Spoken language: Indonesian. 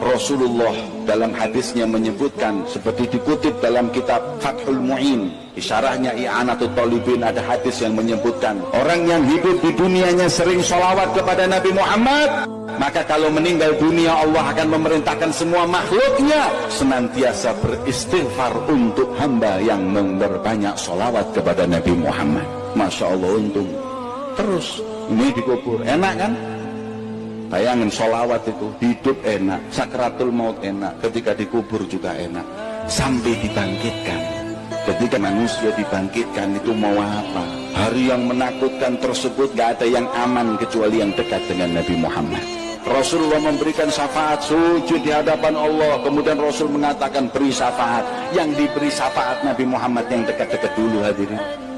Rasulullah dalam hadisnya menyebutkan seperti dikutip dalam kitab Fathul Mu'in isyarahnya i'anatul talibin ada hadis yang menyebutkan orang yang hidup di dunianya sering sholawat kepada Nabi Muhammad maka kalau meninggal dunia Allah akan memerintahkan semua makhluknya senantiasa beristighfar untuk hamba yang memperbanyak sholawat kepada Nabi Muhammad. Masya Allah untung. Terus ini dikubur. Enak kan Bayangin sholawat itu hidup enak, sakratul maut enak, ketika dikubur juga enak, sampai dibangkitkan. Ketika manusia dibangkitkan itu mau apa? Hari yang menakutkan tersebut gak ada yang aman kecuali yang dekat dengan Nabi Muhammad. Rasulullah memberikan syafaat sujud di hadapan Allah kemudian Rasul mengatakan beri syafaat yang diberi syafaat Nabi Muhammad yang dekat-dekat dulu hadirin